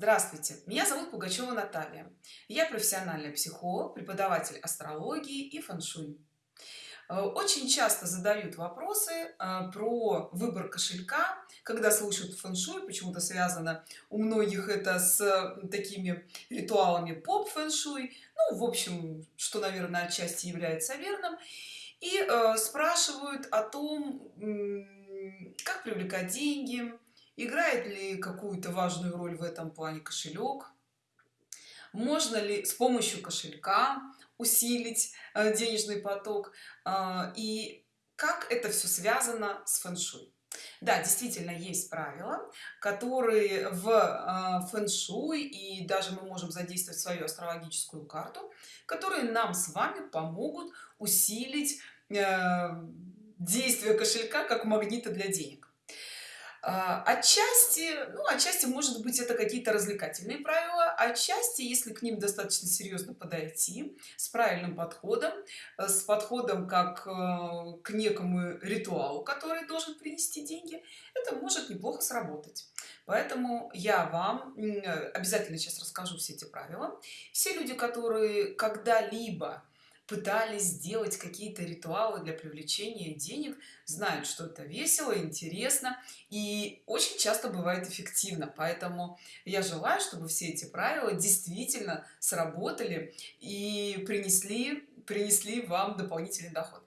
Здравствуйте, меня зовут Пугачева Наталья. Я профессиональный психолог, преподаватель астрологии и фэн-шуй. Э, очень часто задают вопросы э, про выбор кошелька, когда слышат фэн-шуй, почему-то связано у многих это с такими ритуалами поп-фэн-шуй, ну, в общем, что, наверное, отчасти является верным, и э, спрашивают о том, как привлекать деньги, играет ли какую-то важную роль в этом плане кошелек? Можно ли с помощью кошелька усилить э, денежный поток? А, и как это все связано с фэн-шуй? Да действительно есть правила которые в э, фэн-шуй и даже мы можем задействовать свою астрологическую карту которые нам с вами помогут усилить э, действие кошелька как магнита для денег отчасти ну отчасти может быть это какие-то развлекательные правила отчасти если к ним достаточно серьезно подойти с правильным подходом э, с подходом как э, к некому ритуалу который должен принести деньги это может неплохо сработать. Поэтому я вам обязательно сейчас расскажу все эти правила. Все люди которые когда-либо пытались сделать какие-то ритуалы для привлечения денег знают что это весело интересно и очень часто бывает эффективно. Поэтому я желаю чтобы все эти правила действительно сработали и принесли принесли вам дополнительный доход.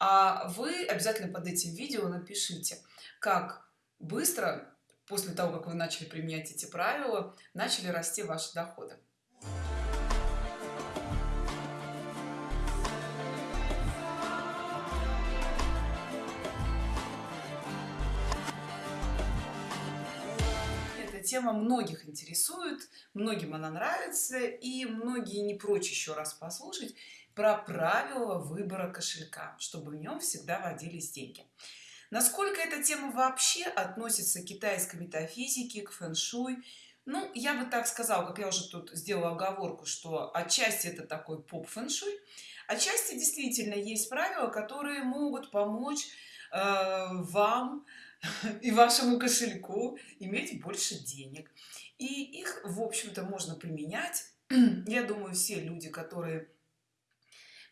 А вы обязательно под этим видео напишите как быстро после того как вы начали применять эти правила начали расти ваши доходы тема многих интересует многим она нравится и многие не прочь еще раз послушать про правила выбора кошелька чтобы в нем всегда водились деньги. Насколько эта тема вообще относится к китайской метафизике к фэн-шуй? Ну я бы так сказал как я уже тут сделала оговорку что отчасти это такой поп фэн-шуй отчасти действительно есть правила которые могут помочь э, вам и вашему кошельку иметь больше денег. И их в общем-то можно применять. Я думаю все люди которые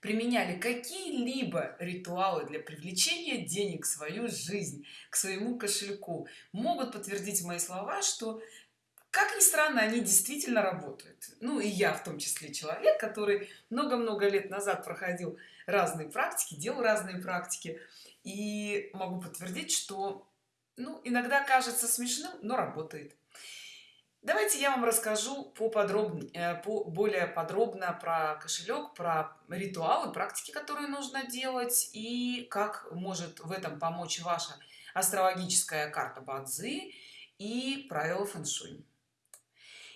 применяли какие-либо ритуалы для привлечения денег в свою жизнь к своему кошельку могут подтвердить мои слова что как ни странно они действительно работают. Ну и я в том числе человек который много-много лет назад проходил разные практики делал разные практики. И могу подтвердить что ну иногда кажется смешным но работает. Давайте я вам расскажу по подробнее э, по более подробно про кошелек про ритуалы практики которые нужно делать и как может в этом помочь ваша астрологическая карта бадзи и правила фэн-шуй.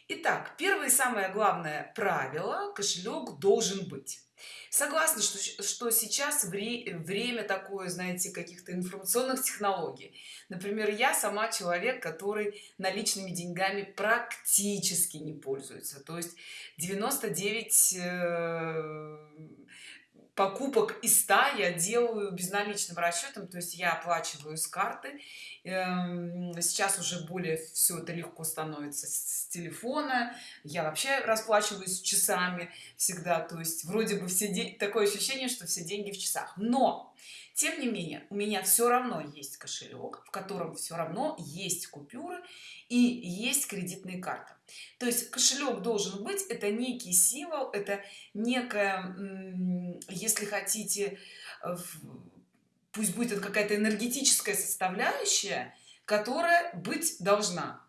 Итак, первое и самое главное правило кошелек должен быть согласна что, что сейчас вре время такое знаете каких-то информационных технологий. Например я сама человек который наличными деньгами практически не пользуется. То есть 99 э, покупок из 100 я делаю безналичным расчетом то есть я оплачиваю с карты. Эм, сейчас уже более все это легко становится с телефона. Я вообще расплачиваюсь часами всегда то есть вроде бы все деньги такое ощущение что все деньги в часах. Но тем не менее у меня все равно есть кошелек в котором все равно есть купюры и есть кредитные карты то есть кошелек должен быть это некий символ это некая если хотите пусть будет какая-то энергетическая составляющая которая быть должна.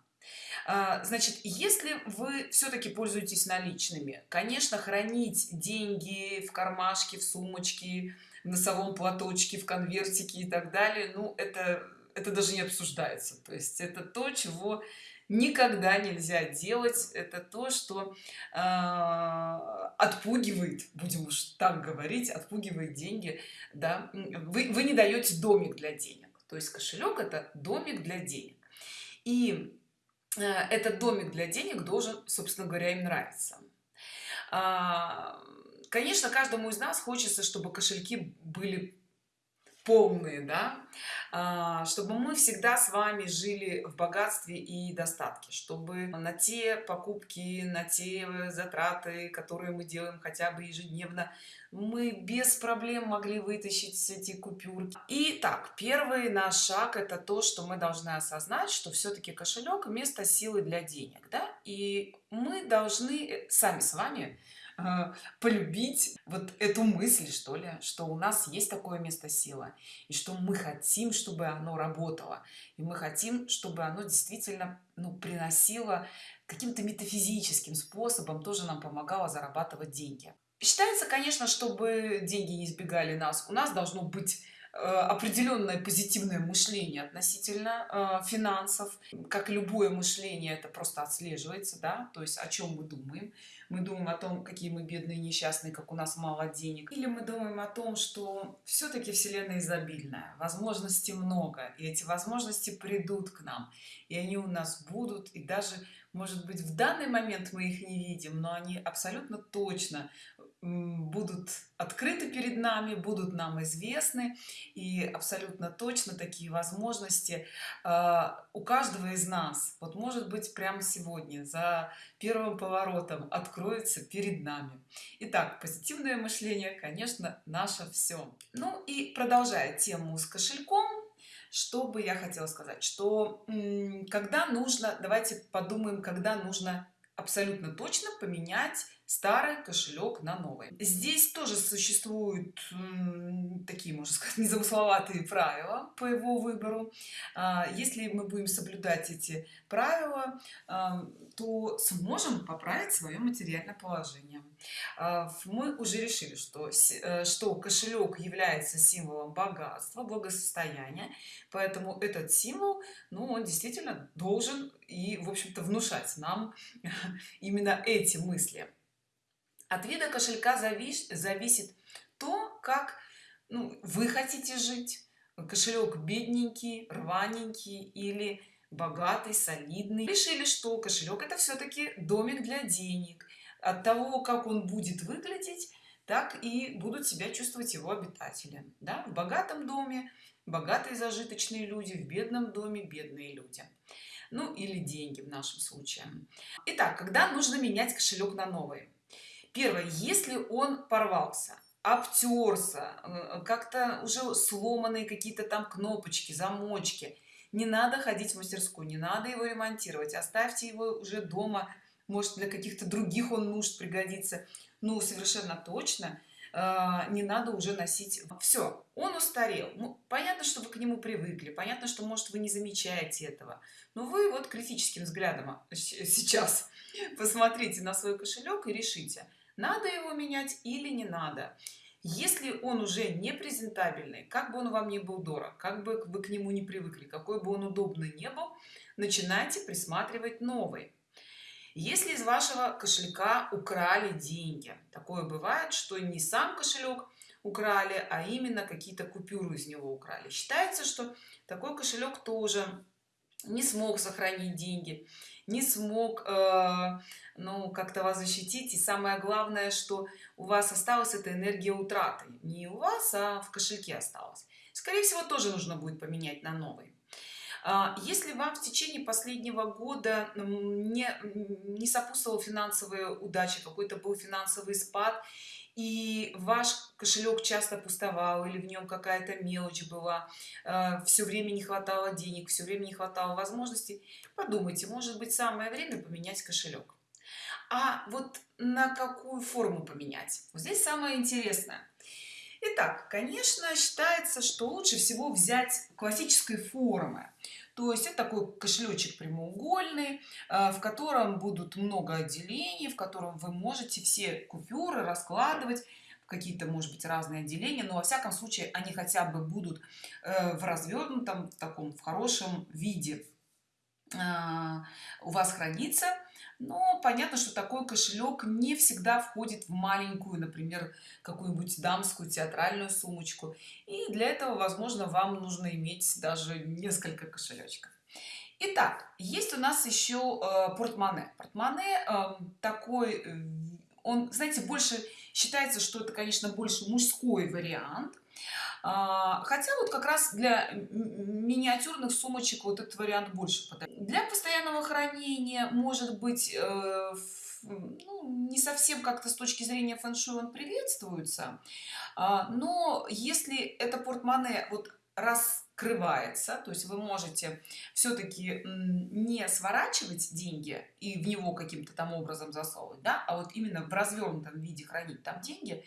А, значит если вы все-таки пользуетесь наличными конечно хранить деньги в кармашке в сумочке в носовом платочке в конвертике и так далее ну это это даже не обсуждается. То есть это то чего никогда нельзя делать это то что э, отпугивает будем уж так говорить отпугивает деньги да. Вы, вы не даете домик для денег. То есть кошелек это домик для денег. И э, этот домик для денег должен собственно говоря им нравиться. А, конечно каждому из нас хочется чтобы кошельки были полные да а, чтобы мы всегда с вами жили в богатстве и достатке чтобы на те покупки на те затраты которые мы делаем хотя бы ежедневно мы без проблем могли вытащить эти купюры и так первый наш шаг это то что мы должны осознать что все-таки кошелек место силы для денег да? И мы должны сами с вами полюбить вот эту мысль что ли что у нас есть такое место силы и что мы хотим чтобы оно работало и мы хотим чтобы оно действительно ну приносило каким-то метафизическим способом тоже нам помогало зарабатывать деньги. Считается конечно чтобы деньги не избегали нас. У нас должно быть определенное позитивное мышление относительно э, финансов. Как любое мышление это просто отслеживается да то есть о чем мы думаем. Мы думаем о том какие мы бедные несчастные как у нас мало денег. Или мы думаем о том что все-таки вселенная изобильная возможностей много и эти возможности придут к нам и они у нас будут и даже может быть в данный момент мы их не видим но они абсолютно точно будут открыты перед нами будут нам известны. И абсолютно точно такие возможности э, у каждого из нас. Вот может быть прямо сегодня за первым поворотом откроется перед нами. Итак, позитивное мышление конечно наше все ну и продолжая тему с кошельком что бы я хотела сказать что когда нужно давайте подумаем когда нужно абсолютно точно поменять старый кошелек на новый. Здесь тоже существуют такие можно сказать незамысловатые правила по его выбору. А, если мы будем соблюдать эти правила а, то сможем поправить свое материальное положение. А, мы уже решили что э, что кошелек является символом богатства благосостояния поэтому этот символ ну он действительно должен и в общем-то внушать нам именно эти мысли от вида кошелька завис, зависит то как ну, вы хотите жить. Кошелек бедненький рваненький или богатый солидный. Решили что кошелек это все-таки домик для денег. От того как он будет выглядеть так и будут себя чувствовать его обитатели. Да? в богатом доме богатые зажиточные люди в бедном доме бедные люди. Ну или деньги в нашем случае. Итак, когда нужно менять кошелек на новый первое если он порвался обтерся э, как-то уже сломанные какие-то там кнопочки замочки не надо ходить в мастерскую не надо его ремонтировать оставьте его уже дома может для каких-то других он нужд пригодится ну совершенно точно э, не надо уже носить. Все он устарел. Ну понятно что вы к нему привыкли понятно что может вы не замечаете этого но вы вот критическим взглядом а, сейчас посмотрите на свой кошелек и решите надо его менять или не надо. Если он уже не презентабельный как бы он вам не был дорог как бы вы к нему не привыкли какой бы он удобный не был начинайте присматривать новый. Если из вашего кошелька украли деньги такое бывает что не сам кошелек украли а именно какие-то купюры из него украли. Считается что такой кошелек тоже не смог сохранить деньги не смог э, ну как-то вас защитить. И самое главное что у вас осталась эта энергия утраты. Не у вас а в кошельке осталось скорее всего тоже нужно будет поменять на новый. А, если вам в течение последнего года не не сопутствовала финансовая удача какой-то был финансовый спад и ваш кошелек часто пустовал или в нем какая-то мелочь была э, все время не хватало денег все время не хватало возможностей. Подумайте может быть самое время поменять кошелек. А вот на какую форму поменять? Вот здесь самое интересное. Итак, конечно считается что лучше всего взять классической формы то есть это такой кошелечек прямоугольный э, в котором будут много отделений в котором вы можете все купюры раскладывать какие-то может быть разные отделения но во всяком случае они хотя бы будут э, в развернутом в таком в хорошем виде э, у вас хранится но понятно что такой кошелек не всегда входит в маленькую например какую-нибудь дамскую театральную сумочку. И для этого возможно вам нужно иметь даже несколько кошелечков Итак, есть у нас еще э, портмоне. Портмоне э, такой э, он знаете больше считается что это конечно больше мужской вариант хотя вот как раз для миниатюрных сумочек вот этот вариант больше подойдет. для постоянного хранения может быть э, ну, не совсем как-то с точки зрения фэн-шуй он приветствуется а, но если это портмоне вот раскрывается то есть вы можете все-таки не сворачивать деньги и в него каким-то там образом засовывать да а вот именно в развернутом виде хранить там деньги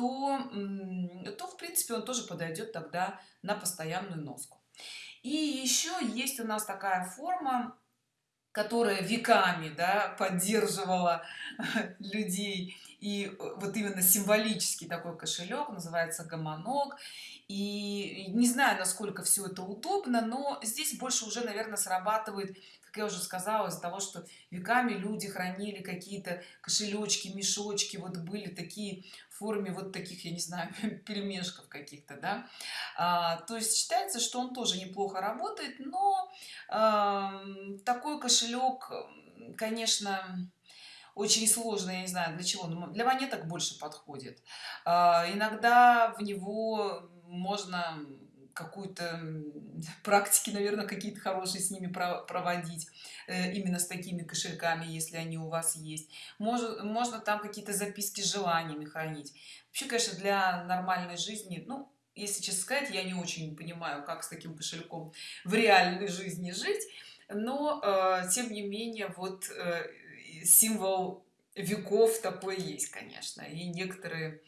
то в принципе он тоже подойдет тогда на постоянную носку. И еще есть у нас такая форма которая веками да, поддерживала людей. И э, вот именно символический такой кошелек называется гомонок и не знаю насколько все это удобно но здесь больше уже наверное срабатывает как я уже сказала из-за того что веками люди хранили какие-то кошелечки мешочки вот были такие в форме вот таких я не знаю пельмешков каких-то да. А, то есть считается что он тоже неплохо работает но а, такой кошелек конечно очень сложно я не знаю для чего но для монеток больше подходит. А, иногда в него можно какую-то практики наверное какие-то хорошие с ними проводить э, именно с такими кошельками если они у вас есть. Может можно там какие-то записки с желаниями хранить. Вообще конечно для нормальной жизни ну если честно сказать я не очень понимаю как с таким кошельком в реальной жизни жить но э, тем не менее вот э, символ веков такой есть конечно. И некоторые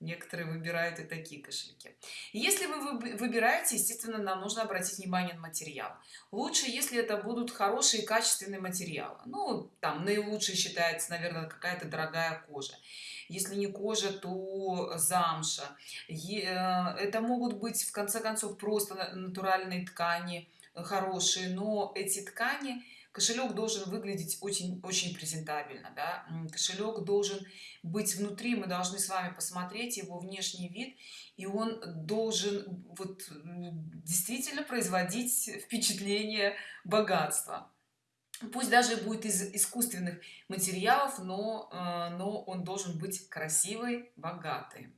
некоторые выбирают и такие кошельки. Если вы выбираете естественно нам нужно обратить внимание на материал. Лучше если это будут хорошие качественные материалы. Ну там наилучший считается наверное какая-то дорогая кожа. Если не кожа то замша. Э, это могут быть в конце концов просто натуральные ткани хорошие но эти ткани кошелек должен выглядеть очень очень презентабельно да? кошелек должен быть внутри мы должны с вами посмотреть его внешний вид и он должен вот действительно производить впечатление богатства пусть даже будет из искусственных материалов но э, но он должен быть красивый богатый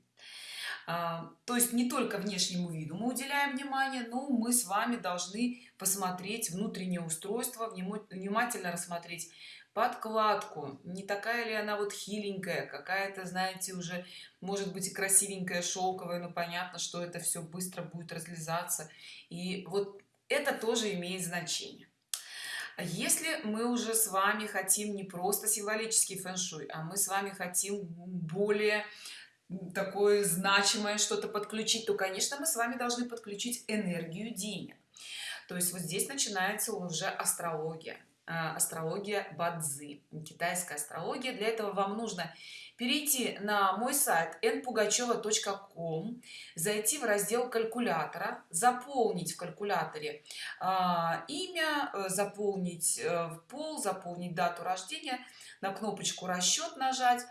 то есть не только внешнему виду мы уделяем внимание но мы с вами должны посмотреть внутреннее устройство внимательно рассмотреть подкладку. Не такая ли она вот хиленькая какая-то знаете уже может быть и красивенькая шелковая но понятно что это все быстро будет разлезаться. И вот это тоже имеет значение. Если мы уже с вами хотим не просто символический фэн-шуй а мы с вами хотим более такое значимое что-то подключить то конечно мы с вами должны подключить энергию денег. То есть вот здесь начинается уже астрология а, астрология бадзи китайская астрология. Для этого вам нужно перейти на мой сайт npugacheva.com зайти в раздел калькулятора заполнить в калькуляторе э, имя э, заполнить э, пол заполнить дату рождения на кнопочку расчет нажать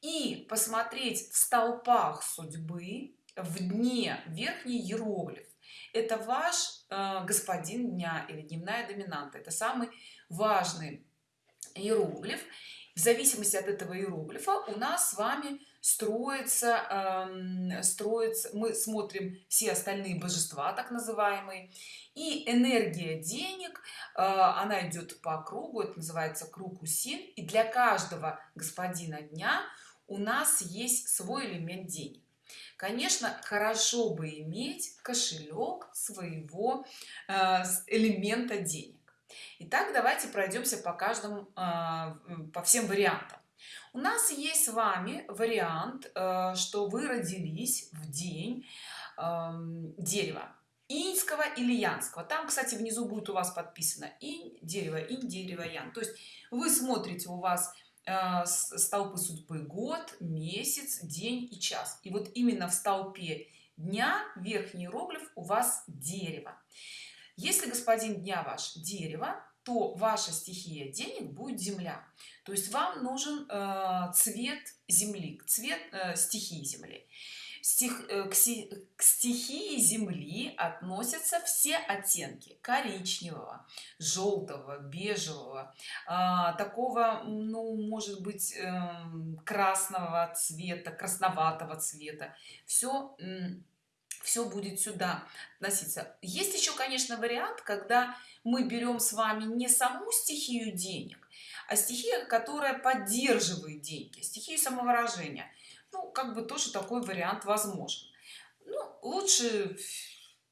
и посмотреть в столпах судьбы в дне верхний иероглиф. Это ваш э, господин дня или дневная доминанта. Это самый важный иероглиф. В зависимости от этого иероглифа у нас с вами строится э, строится мы смотрим все остальные божества так называемые. И энергия денег э, она идет по кругу это называется круг усин и для каждого господина дня у нас есть свой элемент денег. Конечно хорошо бы иметь кошелек своего э, элемента денег. Итак, давайте пройдемся по каждому э, по всем вариантам. У нас есть с вами вариант э, что вы родились в день эм, дерева иньского или янского. Там кстати внизу будет у вас подписано инь дерево инь дерево ян. То есть вы смотрите у вас Э, столпы судьбы год месяц день и час. И вот именно в столпе дня верхний иероглиф у вас дерево. Если господин дня ваш дерево то ваша стихия денег будет земля. То есть вам нужен э, цвет земли цвет э, стихии земли стих, э, к, к стихии земли относятся все оттенки коричневого желтого бежевого. А, такого ну может быть эм, красного цвета красноватого цвета. Все все будет сюда относиться. Есть еще конечно вариант когда мы берем с вами не саму стихию денег а стихия которая поддерживает деньги стихию самовыражения ну как бы тоже такой вариант возможен. Ну, лучше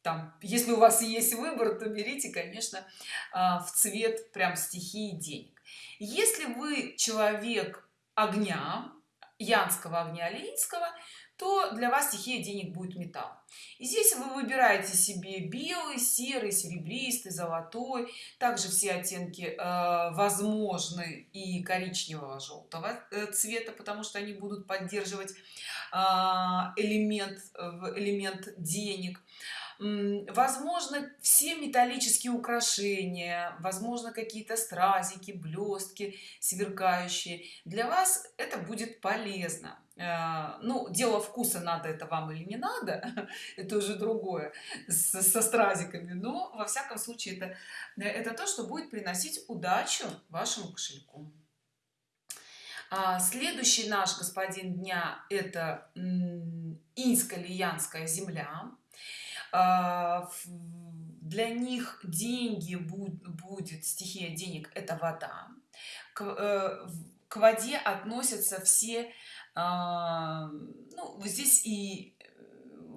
там если у вас есть выбор то берите конечно а, в цвет прям стихии денег. Если вы человек огня янского огня линского то для вас стихия денег будет металл. И здесь вы выбираете себе белый серый серебристый золотой также все оттенки э, возможны и коричневого желтого э, цвета потому что они будут поддерживать э, элемент элемент денег возможно все металлические украшения возможно какие-то стразики блестки сверкающие. Для вас это будет полезно. Э, ну дело вкуса надо это вам или не надо это уже другое со, стразиками. Но во всяком случае это это то что будет приносить удачу вашему кошельку. А, следующий наш господин дня это инско-лиянская земля. а, для них деньги будет стихия денег это вода. К, э, к воде относятся все а, ну, здесь и э,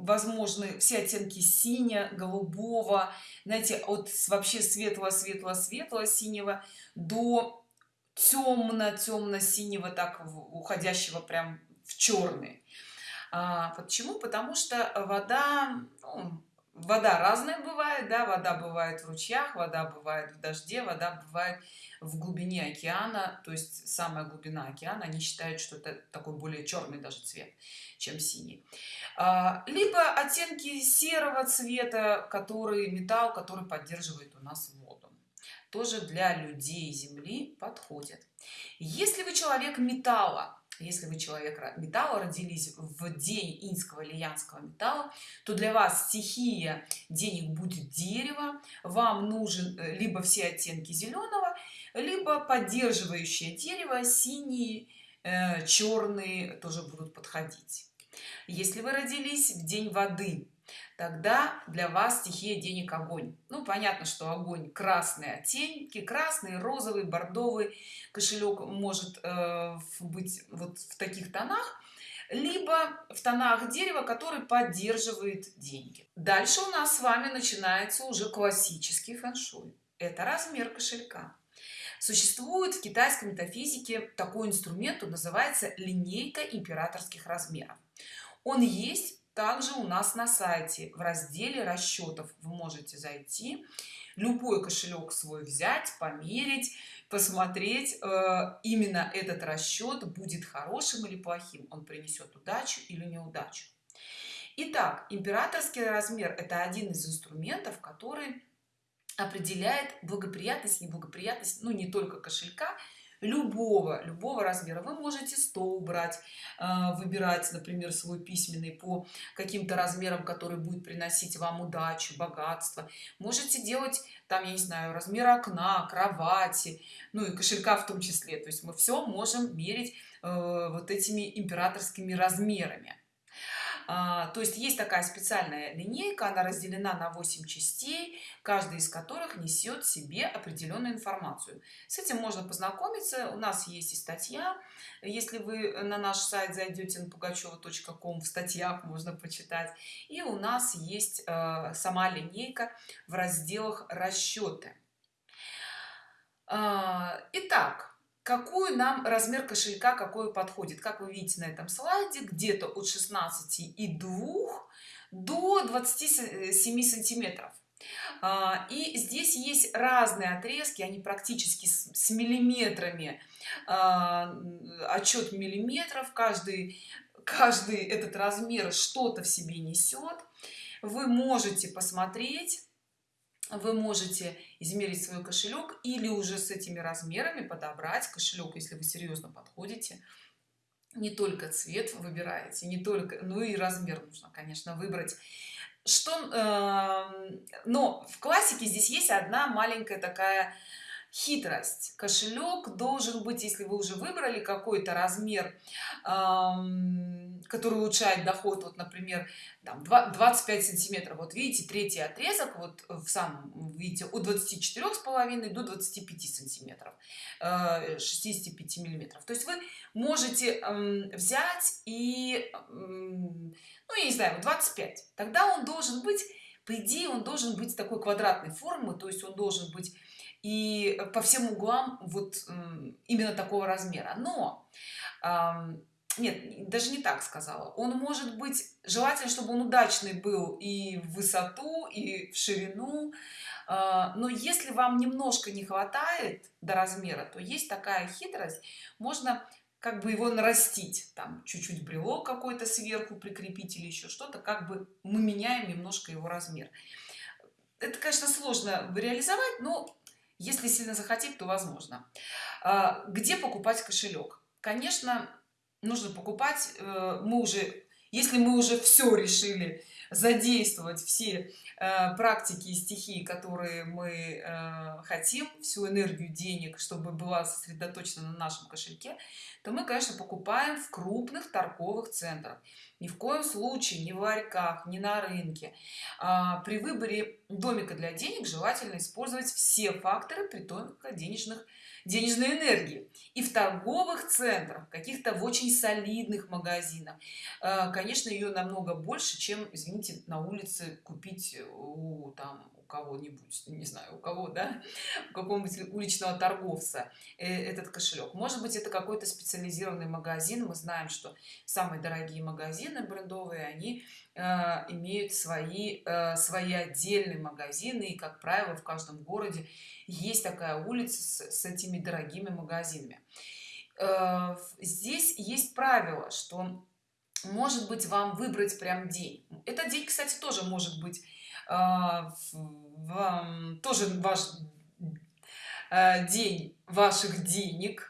возможны все оттенки синя голубого знаете от вообще светлого светлого светлого синего до темно темно синего так уходящего прям в черный. А, почему? Потому что вода ну, вода разная бывает да вода бывает в ручьях вода бывает в дожде вода бывает в глубине океана. То есть самая глубина океана они считают что это такой более черный даже цвет чем синий. А, либо оттенки серого цвета который металл который поддерживает у нас воду. Тоже для людей земли подходит. Если вы человек металла если вы человек металла родились в день инского или янского металла то для вас стихия денег будет дерево вам нужен э, либо все оттенки зеленого либо поддерживающее дерево синие э, черные тоже будут подходить. Если вы родились в день воды тогда для вас стихия денег огонь ну понятно что огонь красные оттенки красный розовый бордовый кошелек может э, быть вот в таких тонах либо в тонах дерева который поддерживает деньги. Дальше у нас с вами начинается уже классический фэн-шуй. Это размер кошелька. Существует в китайской метафизике такой инструмент он называется линейка императорских размеров. Он есть также у нас на сайте в разделе расчетов вы можете зайти любой кошелек свой взять померить посмотреть э, именно этот расчет будет хорошим или плохим он принесет удачу или неудачу. Итак, императорский размер это один из инструментов который определяет благоприятность неблагоприятность ну не только кошелька любого любого размера. Вы можете стол брать э, выбирать например свой письменный по каким-то размерам который будет приносить вам удачу богатство. Можете делать там я не знаю размер окна кровати ну и кошелька в том числе. То есть мы все можем мерить э, вот этими императорскими размерами то есть есть такая специальная линейка она разделена на 8 частей каждая из которых несет себе определенную информацию. С этим можно познакомиться у нас есть и статья. Если вы на наш сайт зайдете на пугачева.ком в статьях можно почитать. И у нас есть э, сама линейка в разделах расчеты а, итак какой нам размер кошелька какой подходит? Как вы видите на этом слайде где-то от 16 и 2 до 27 сантиметров. А, и здесь есть разные отрезки они практически с, с миллиметрами. А, отчет миллиметров каждый каждый этот размер что-то в себе несет. Вы можете посмотреть вы можете измерить свой кошелек или уже с этими размерами подобрать кошелек если вы серьезно подходите. Не только цвет выбираете не только ну и размер нужно конечно выбрать. Что э, но в классике здесь есть одна маленькая такая хитрость. Кошелек должен быть если вы уже выбрали какой-то размер который улучшает доход вот например там 25 сантиметров. Вот видите третий отрезок вот в самом видите от 24 с половиной до 25 сантиметров 65 э, миллиметров. То есть вы можете взять и ну я не знаю 25 тогда он должен быть по идее он должен быть такой квадратной формы то есть он должен быть и по всем углам вот именно такого размера. Но нет даже не так сказала. Он может быть желательно чтобы он удачный был и в высоту и в ширину. А, но если вам немножко не хватает до размера то есть такая хитрость можно как бы его нарастить там чуть-чуть брелок какой-то сверху прикрепить или еще что-то как бы мы меняем немножко его размер. Это конечно сложно реализовать но если сильно захотеть то возможно. А, где покупать кошелек? Конечно нужно покупать э, мы уже если мы уже все решили задействовать все э, практики и стихии которые мы э, хотим всю энергию денег чтобы была сосредоточена на нашем кошельке то мы конечно покупаем в крупных торговых центрах ни в коем случае не в ларьках не на рынке. А, при выборе домика для денег желательно использовать все факторы притока денежных денежной энергии и в торговых центрах каких-то в очень солидных магазинах. Э, конечно ее намного больше чем извините на улице купить у там кого-нибудь не знаю у кого да у какого-нибудь уличного торговца э, этот кошелек. Может быть это какой-то специализированный магазин. Мы знаем что самые дорогие магазины брендовые они э, имеют свои свои отдельные магазины. И как правило в каждом городе есть такая улица с, с этими дорогими магазинами. Э, здесь есть правило что может быть вам выбрать прям день. Этот день кстати тоже может быть э, тоже ваш э, день ваших денег.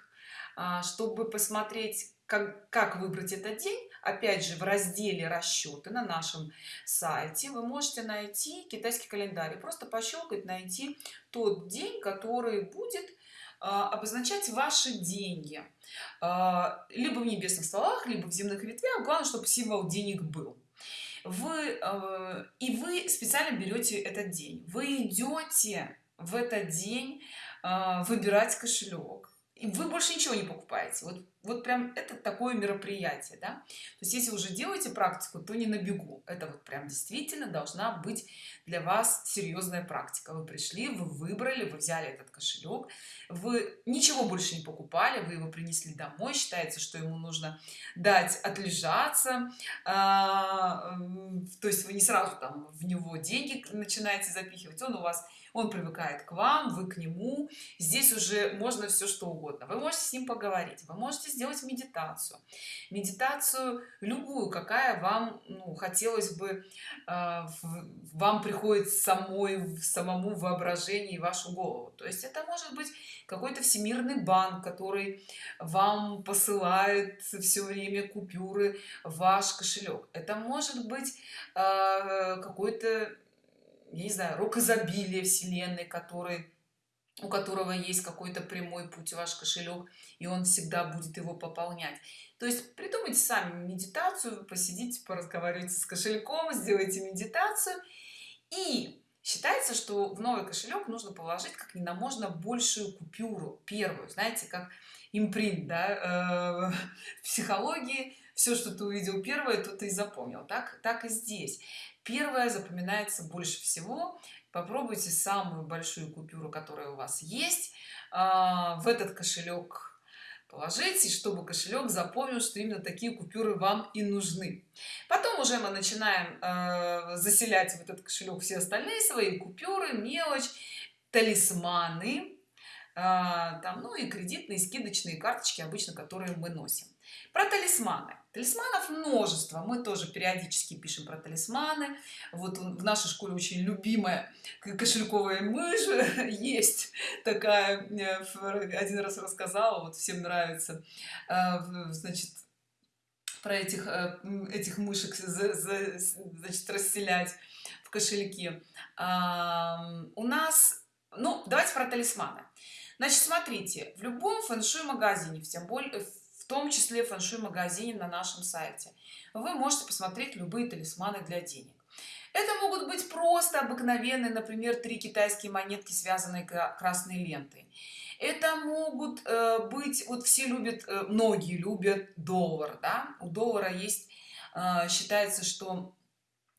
Чтобы посмотреть как, как выбрать этот день опять же в разделе расчеты на нашем сайте вы можете найти китайский календарь просто пощелкать найти тот день который будет а, обозначать ваши деньги. А, либо в небесных столах либо в земных ветвях. Главное чтобы символ денег был вы а, и вы специально берете этот день. Вы идете в этот день выбирать кошелек. И вы больше ничего не покупаете. Вот вот прям это такое мероприятие да? то есть если уже делаете практику то не на бегу это вот прям действительно должна быть для вас серьезная практика вы пришли вы выбрали вы взяли этот кошелек вы ничего больше не покупали вы его принесли домой считается что ему нужно дать отлежаться а, то есть вы не сразу там в него деньги начинаете запихивать он у вас он привыкает к вам вы к нему. Здесь уже можно все что угодно. Вы можете с ним поговорить вы можете сделать медитацию. Медитацию любую какая вам ну, хотелось бы э, вам приходит самой самому воображении вашу голову. То есть это может быть какой-то всемирный банк который вам посылает все время купюры ваш кошелек. Это может быть э, какой-то не знаю рок изобилия вселенной который у которого есть какой-то прямой путь ваш кошелек и он всегда будет его пополнять. То есть придумайте сами медитацию посидите поразговаривайте с кошельком сделайте медитацию. И считается что в новый кошелек нужно положить как на можно большую купюру первую знаете как импринт да, э, в психологии. Все что ты увидел первое то ты и запомнил. Так так и здесь первое запоминается больше всего. Попробуйте самую большую купюру которая у вас есть а, в этот кошелек положите чтобы кошелек запомнил что именно такие купюры вам и нужны. Потом уже мы начинаем э, заселять в этот кошелек все остальные свои купюры мелочь талисманы там ну и кредитные скидочные карточки обычно которые мы носим. Про талисманы. Талисманов множество. Мы тоже периодически пишем про талисманы. Вот в нашей школе очень любимая кошельковая мышь. Есть такая один раз рассказала вот всем нравится э, значит про этих э, этих мышек значит расселять в кошельке. У нас ну давайте про талисманы. Значит смотрите в любом фэн-шуй магазине в тем более в том числе фэн-шуй магазине на нашем сайте вы можете посмотреть любые талисманы для денег. Это могут быть просто обыкновенные например три китайские монетки связанные красной лентой. Это могут э, быть вот все любят э, многие любят доллар да? У доллара есть э, считается что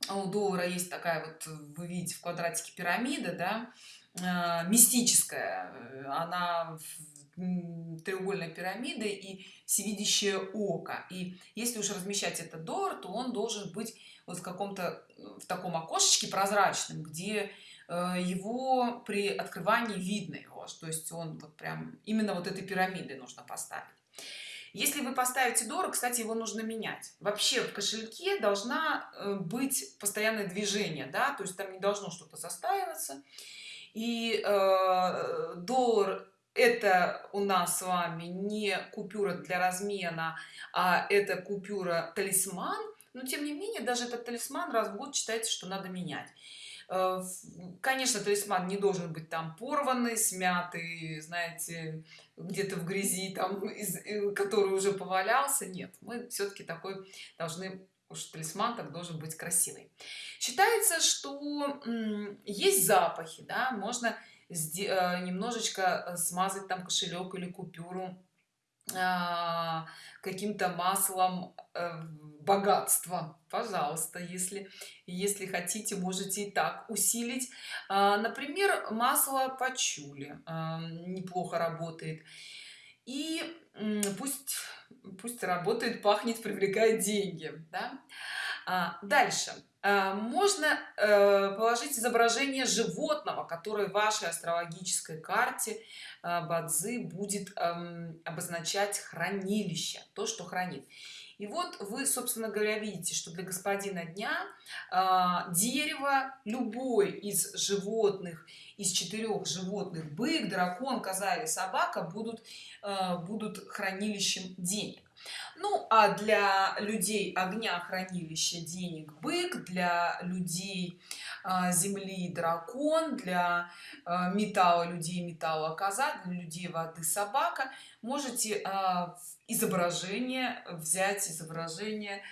у доллара есть такая вот вы видите в квадратике пирамида да мистическая она треугольной пирамиды и всевидящее око. И если уж размещать этот доллар то он должен быть вот в каком-то в таком окошечке прозрачном где э, его при открывании видно его. То есть он вот прям именно вот этой пирамиды нужно поставить. Если вы поставите доллар кстати его нужно менять. Вообще в кошельке должна э, быть постоянное движение да то есть там не должно что-то застаиваться э, доллар это у нас с вами не купюра для размена а это купюра талисман. Но тем не менее даже этот талисман раз в год считается что надо менять. Э, конечно талисман не должен быть там порванный смятый знаете где-то в грязи там э, который уже повалялся. Нет мы все-таки такой должны уж талисман так должен быть красивый. Считается что есть запахи да можно э, немножечко смазать там кошелек или купюру а, каким-то маслом э, богатства пожалуйста если если хотите можете и так усилить. А, например масло пачули а, неплохо работает. И пусть пусть работает пахнет привлекает деньги да? дальше можно э, положить изображение животного которое в вашей астрологической карте а, бадзи будет обозначать хранилище то что хранит и вот вы собственно говоря видите что для господина дня э, дерево любой из животных из четырех животных бык дракон коза или собака будут э, будут хранилищем денег. Ну а для людей огня хранилище денег бык для людей а, земли дракон для а, металла людей металла коза для людей воды собака. Можете изображение взять изображение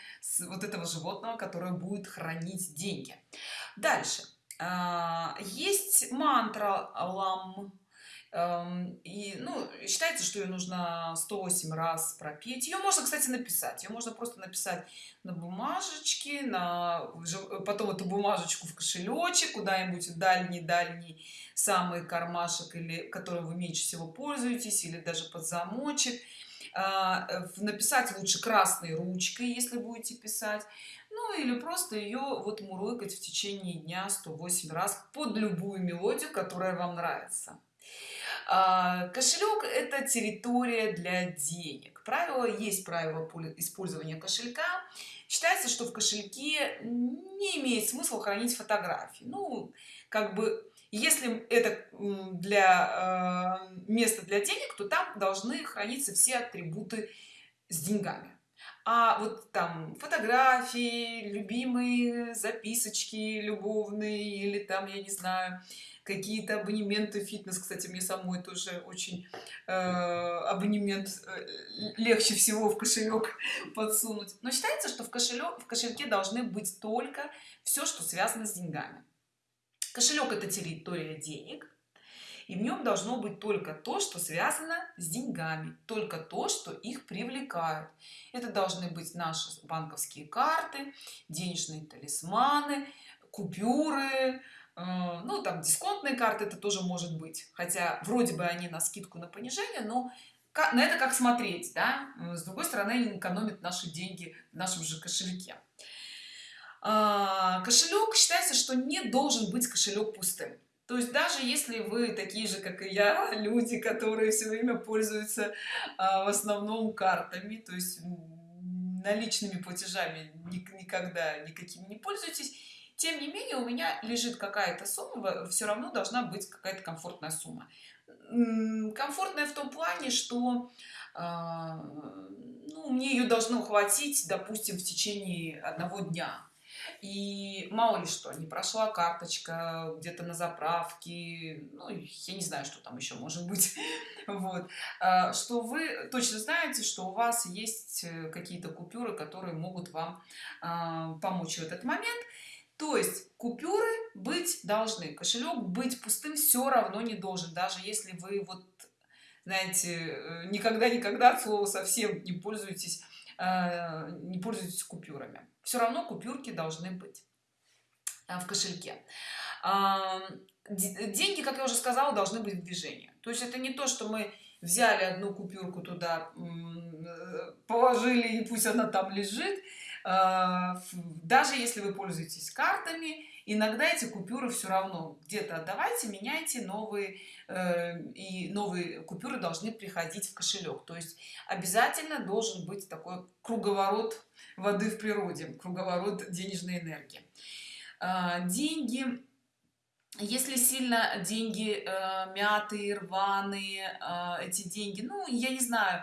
вот этого животного которое будет хранить деньги. Дальше есть мантра лам. Эм, и ну считается что ее нужно 108 раз пропеть ее можно кстати написать. Ее можно просто написать на бумажечке на потом эту бумажечку в кошелечек куда-нибудь дальний дальний самый кармашек или которым вы меньше всего пользуетесь или даже под замочек. А, написать лучше красной ручкой если будете писать ну или просто ее вот мурлыкать в течение дня 108 раз под любую мелодию которая вам нравится. А, кошелек это территория для денег. Правило есть правило использования кошелька. Считается что в кошельке не имеет смысла хранить фотографии. Ну как бы если это для э, места для денег то там должны храниться все атрибуты с деньгами а вот там фотографии любимые записочки любовные или там я не знаю какие-то абонементы фитнес. Кстати мне самой тоже очень э, абонемент э, легче всего в кошелек подсунуть. Но считается что в кошелек в кошельке должны быть только все что связано с деньгами. Кошелек это территория денег и в нем должно быть только то что связано с деньгами только то что их привлекают. Это должны быть наши банковские карты денежные талисманы купюры Э, ну там дисконтные карты это тоже может быть. Хотя вроде бы они на скидку на понижение но на это как смотреть да? с другой стороны они экономят наши деньги в нашем же кошельке. А, кошелек считается что не должен быть кошелек пустым то есть даже если вы такие же как и я люди которые все время пользуются а, в основном картами то есть наличными платежами никогда никакими не пользуетесь тем не менее у меня лежит какая-то сумма все равно должна быть какая-то комфортная сумма. Комфортная в том плане что а, ну, мне ее должно хватить допустим в течение одного дня и мало ли что не прошла карточка где-то на заправке ну, я не знаю что там еще может быть. Вот. А, что вы точно знаете что у вас есть э, какие-то купюры которые могут вам а, помочь в этот момент. То есть купюры быть должны кошелек быть пустым все равно не должен даже если вы вот знаете э, никогда никогда от слова совсем не пользуетесь не пользуйтесь купюрами. Все равно купюрки должны быть э, в кошельке. Деньги как я уже сказала должны быть в движении. То есть это не то что мы взяли одну купюрку туда положили и пусть она там лежит. Даже если вы пользуетесь картами иногда эти купюры все равно где-то отдавайте меняйте новые э, и новые купюры должны приходить в кошелек. То есть обязательно должен быть такой круговорот воды в природе круговорот денежной энергии. Э, деньги. Если сильно деньги э, мятые рваные э, эти деньги ну я не знаю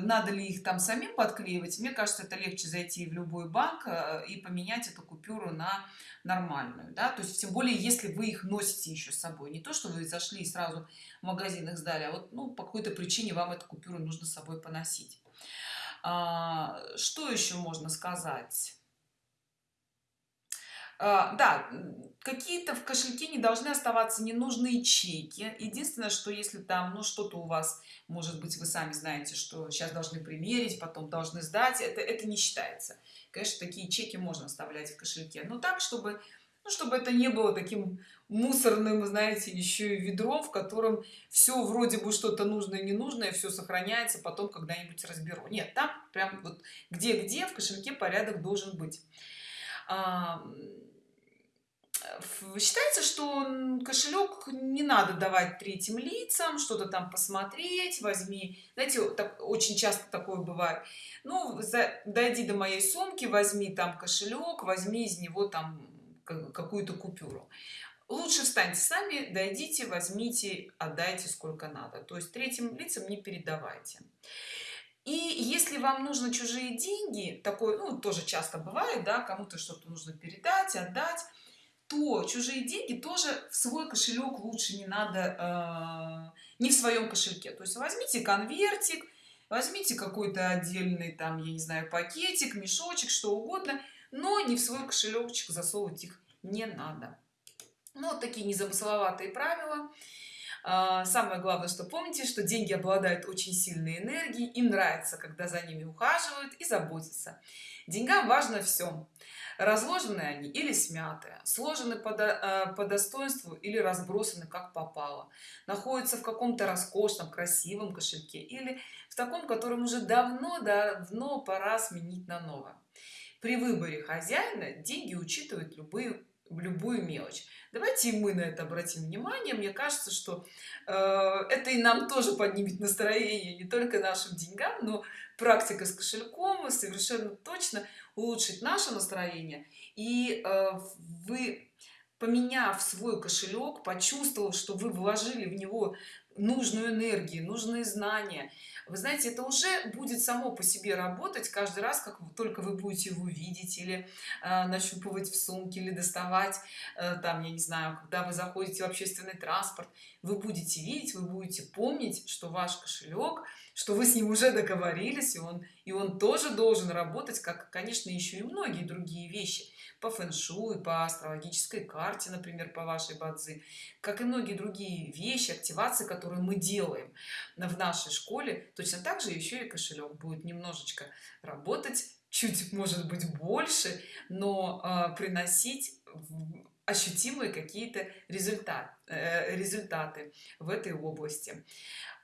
надо ли их там самим подклеивать мне кажется это легче зайти в любой банк э, и поменять эту купюру на нормальную да. То есть тем более если вы их носите еще с собой. Не то что вы зашли и сразу в магазин их сдали а вот ну по какой-то причине вам эту купюру нужно с собой поносить. А, что еще можно сказать да какие-то в кошельке не должны оставаться ненужные чеки. Единственное что если там ну что-то у вас может быть вы сами знаете что сейчас должны примерить потом должны сдать это это не считается. Конечно такие чеки можно оставлять в кошельке но так чтобы ну, чтобы это не было таким мусорным знаете еще и ведром в котором все вроде бы что-то нужное ненужное все сохраняется потом когда-нибудь разберу. Нет там прям вот где где в кошельке порядок должен быть считается что кошелек не надо давать третьим лицам что-то там посмотреть возьми. Знаете так очень часто такое бывает. Ну за, дойди до моей сумки возьми там кошелек возьми из него там какую-то купюру. Лучше встаньте сами дойдите возьмите отдайте сколько надо. То есть третьим лицам не передавайте и если вам нужно чужие деньги такое ну тоже часто бывает да кому-то что-то нужно передать отдать то чужие деньги тоже в свой кошелек лучше не надо э, не в своем кошельке. То есть возьмите конвертик возьмите какой-то отдельный там я не знаю пакетик мешочек что угодно но не в свой кошелечек засовывать их не надо. Ну вот такие незамысловатые правила самое главное что помните что деньги обладают очень сильной энергией им нравится когда за ними ухаживают и заботятся. Деньгам важно все разложены они или смятые сложены по, э, по достоинству или разбросаны как попало находятся в каком-то роскошном красивом кошельке или в таком котором уже давно давно пора сменить на новое. При выборе хозяина деньги учитывают любые любую мелочь. Давайте мы на это обратим внимание. Мне кажется что э, это и нам тоже поднимет настроение не только нашим деньгам но практика с кошельком совершенно точно улучшить наше настроение. И э, вы поменяв свой кошелек почувствовав что вы вложили в него нужную энергию нужные знания. Вы знаете это уже будет само по себе работать каждый раз как только вы будете его видеть или э, нащупывать в сумке или доставать э, там я не знаю когда вы заходите в общественный транспорт. Вы будете видеть вы будете помнить что ваш кошелек что вы с ним уже договорились и он и он тоже должен работать как конечно еще и многие другие вещи по фэн-шуй по астрологической карте например по вашей бадзи как и многие другие вещи активации которые мы делаем в нашей школе точно так же еще и кошелек будет немножечко работать чуть может быть больше но э, приносить ощутимые какие-то результат, э, результаты в этой области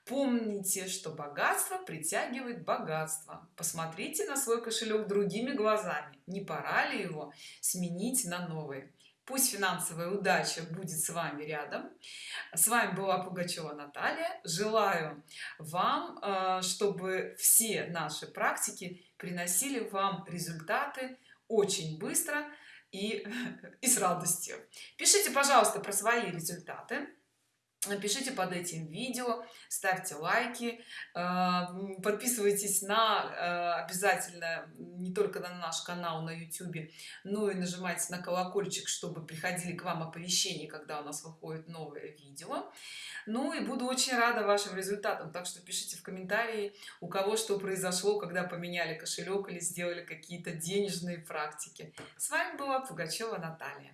помните что богатство притягивает богатство. Посмотрите на свой кошелек другими глазами. Не пора ли его сменить на новый? Пусть финансовая удача будет с вами рядом. С вами была пугачева наталья. Желаю вам э, чтобы все наши практики приносили вам результаты очень быстро и и с радостью. Пишите пожалуйста про свои результаты пишите под этим видео ставьте лайки э, подписывайтесь на э, обязательно не только на наш канал на YouTube но и нажимайте на колокольчик чтобы приходили к вам оповещения когда у нас выходит новое видео. Ну и буду очень рада вашим результатам так что пишите в комментарии у кого что произошло когда поменяли кошелек или сделали какие-то денежные практики. С вами была пугачева наталья